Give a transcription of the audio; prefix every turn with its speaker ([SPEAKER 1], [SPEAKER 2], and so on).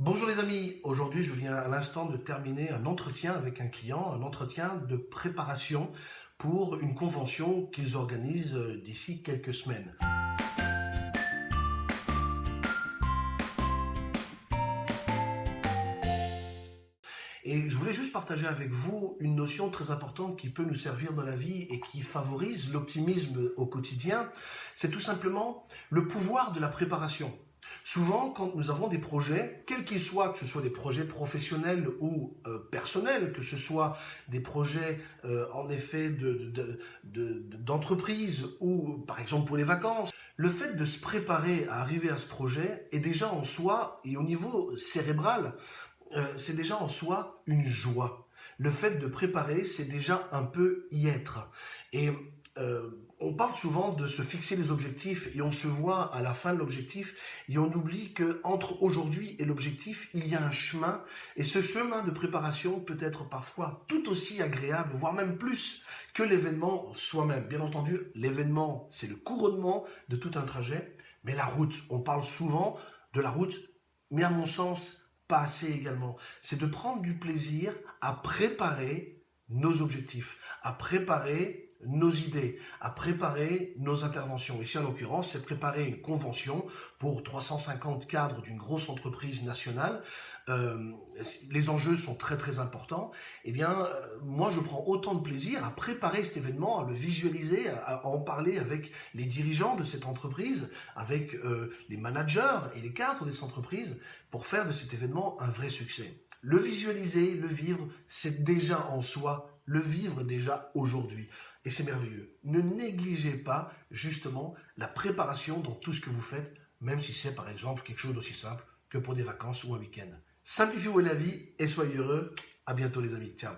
[SPEAKER 1] Bonjour les amis, aujourd'hui je viens à l'instant de terminer un entretien avec un client, un entretien de préparation pour une convention qu'ils organisent euh, d'ici quelques semaines. Et je voulais juste partager avec vous une notion très importante qui peut nous servir dans la vie et qui favorise l'optimisme au quotidien. C'est tout simplement le pouvoir de la préparation. Souvent, quand nous avons des projets, quels qu'ils soient, que ce soit des projets professionnels ou euh, personnels, que ce soit des projets euh, en effet d'entreprise de, ou par exemple pour les vacances, le fait de se préparer à arriver à ce projet est déjà en soi, et au niveau cérébral, euh, c'est déjà en soi une joie. Le fait de préparer, c'est déjà un peu y être. Et euh, on parle souvent de se fixer des objectifs et on se voit à la fin de l'objectif et on oublie que entre aujourd'hui et l'objectif, il y a un chemin et ce chemin de préparation peut être parfois tout aussi agréable, voire même plus que l'événement soi-même. Bien entendu, l'événement, c'est le couronnement de tout un trajet, mais la route, on parle souvent de la route, mais à mon sens, pas assez également. C'est de prendre du plaisir à préparer nos objectifs, à préparer nos idées, à préparer nos interventions. Ici, en l'occurrence, c'est préparer une convention pour 350 cadres d'une grosse entreprise nationale. Euh, les enjeux sont très très importants. Eh bien, euh, moi, je prends autant de plaisir à préparer cet événement, à le visualiser, à, en parler avec les dirigeants de cette entreprise, avec euh, les managers et les cadres de cette entreprise, pour faire de cet événement un vrai succès. Le visualiser, le vivre, c'est déjà en soi le vivre déjà aujourd'hui. Et c'est merveilleux. Ne négligez pas justement la préparation dans tout ce que vous faites, même si c'est par exemple quelque chose d'aussi simple que pour des vacances ou un week-end. Simplifiez-vous la vie et soyez heureux. À bientôt les amis. Ciao.